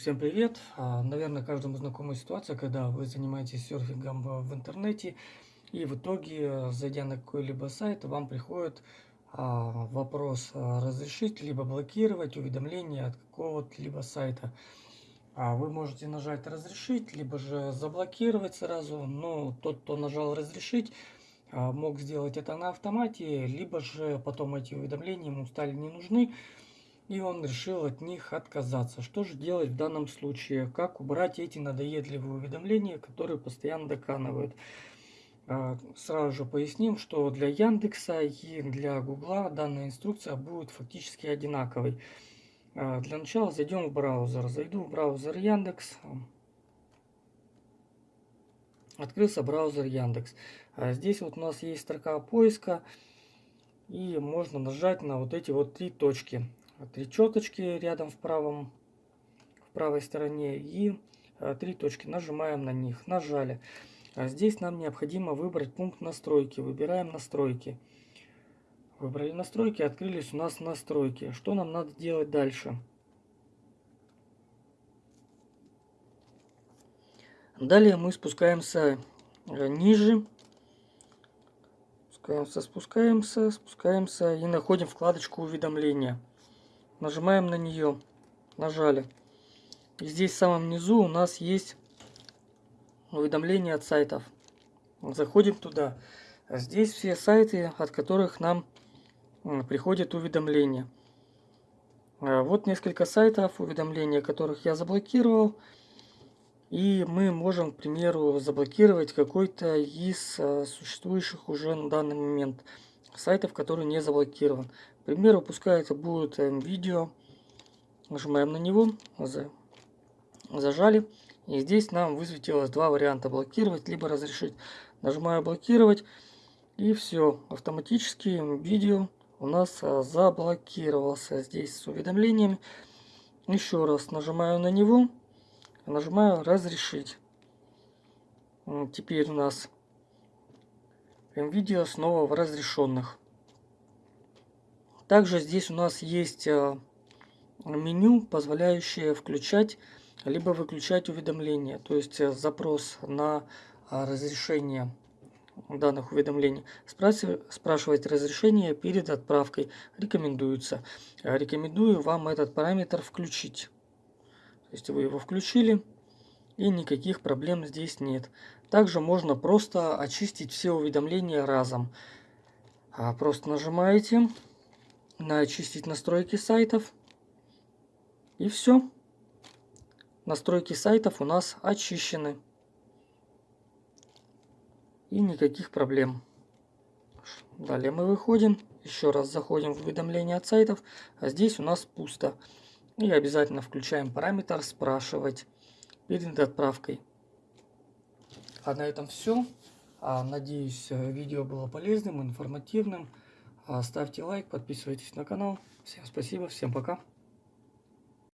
Всем привет! А, Наверное, каждому знакома ситуация, когда вы занимаетесь серфингом в интернете, и в итоге, зайдя на какой-либо сайт, вам приходит а, вопрос а, разрешить либо блокировать уведомления от какого-либо сайта. А Вы можете нажать разрешить, либо же заблокировать сразу, но тот, кто нажал разрешить, а, мог сделать это на автомате, либо же потом эти уведомления ему стали не нужны, и он решил от них отказаться. Что же делать в данном случае? Как убрать эти надоедливые уведомления, которые постоянно доканывают? А, сразу же поясним, что для Яндекса и для Гугла данная инструкция будет фактически одинаковой. А, для начала зайдем в браузер. Зайду в браузер Яндекс. Открылся браузер Яндекс. А здесь вот у нас есть строка поиска. И можно нажать на вот эти вот три точки три четочки рядом в правом в правой стороне и э, три точки. Нажимаем на них нажали. А здесь нам необходимо выбрать пункт настройки. Выбираем настройки. Выбрали настройки открылись у нас настройки. Что нам надо делать дальше? Далее мы спускаемся э, ниже. Спускаемся спускаемся спускаемся и находим вкладочку уведомления Нажимаем на нее. Нажали. И здесь в самом низу у нас есть уведомления от сайтов. Заходим туда. Здесь все сайты, от которых нам приходят уведомления. А, вот несколько сайтов, уведомления которых я заблокировал. И мы можем, к примеру, заблокировать какой-то из а, существующих уже на данный момент который не заблокирован. К примеру, пускай это будет видео. Нажимаем на него, зажали. И здесь нам высветилось два варианта блокировать, либо разрешить. Нажимаю блокировать. И все, автоматически видео у нас а, заблокировался здесь с уведомлениями. Еще раз нажимаю на него, нажимаю разрешить. Теперь у нас видео снова в разрешенных. Также здесь у нас есть э, меню, позволяющее включать либо выключать уведомления. То есть э, запрос на э, разрешение данных уведомлений. Спрашивать разрешение перед отправкой рекомендуется. Рекомендую вам этот параметр включить. То есть вы его включили и никаких проблем здесь нет. Также можно просто очистить все уведомления разом. А, просто нажимаете на очистить настройки сайтов. И все. Настройки сайтов у нас очищены. И никаких проблем. Далее мы выходим. Еще раз заходим в уведомления от сайтов. А здесь у нас пусто. И обязательно включаем параметр «Спрашивать» перед отправкой. А на этом все. А, надеюсь, видео было полезным, информативным. А, ставьте лайк, подписывайтесь на канал. Всем спасибо, всем пока.